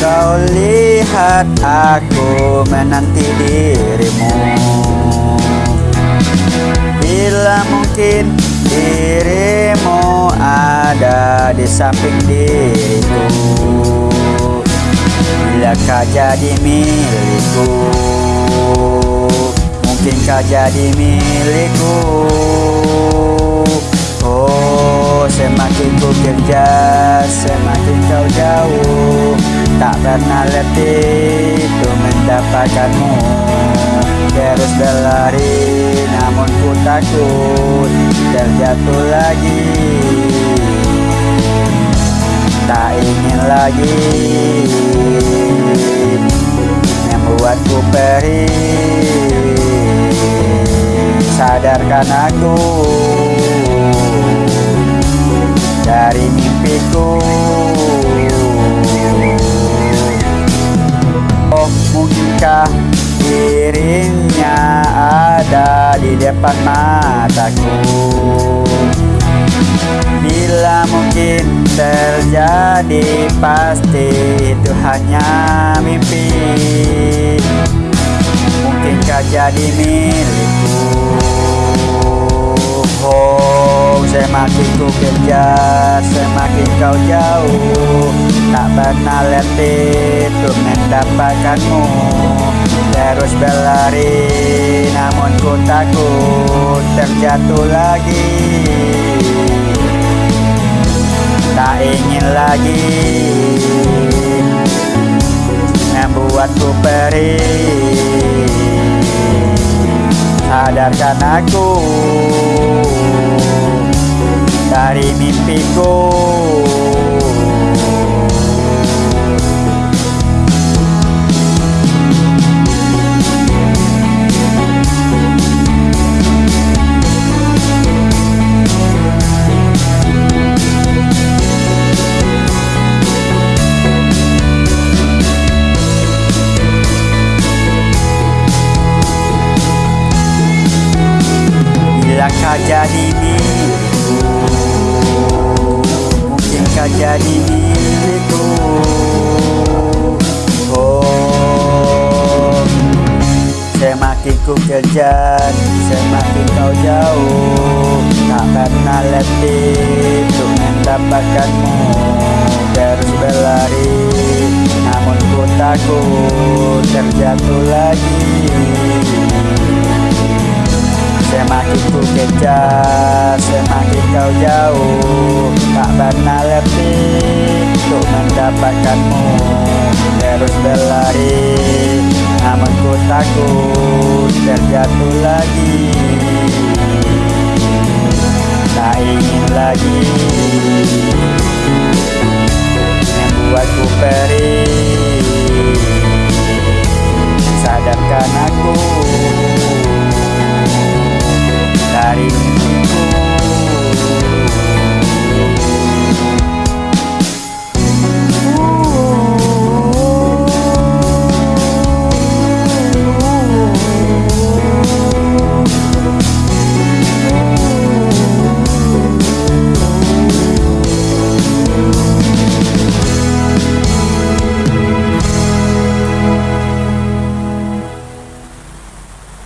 saat aku menanti dirimu. Bila mungkin dirimu ada di samping diriku Bila kau jadi milikku? Mungkin kau jadi milikku? Oh semakin ku kerja Semakin kau jauh Tak pernah letih Untuk mendapatkanmu. Terus berlari Namun ku takut Terjatuh lagi. Tak ingin lagi Membuatku perih. Sadarkan aku Dari mimpiku dirinya ada di depan mataku. Bila mungkin terjadi pasti itu hanya mimpi. Mungkinkah jadi milikku? Oh semakin ku kejar Semakin kau jauh. Tak pernah letih Untuk mendapatkanmu Namun ku takut Terjatuh lagi. Tak ingin lagi Membuatku perih. Sadarkan aku Dari mimpiku jadi milikku Mungkin kau jadi milikku. Oh Semakin ku kejar Semakin kau jauh Tak pernah letih Untuk mendapatkanmu. Terus berlari Namun ku takut Terjatuh lagi Semakin ku kejar, semakin kau jauh Tak pernah lebih untuk mendapatkanmu. Terus berlari, namun ku takut terjatuh lagi. Tak ingin lagi. Membuatku perih Sadarkan aku.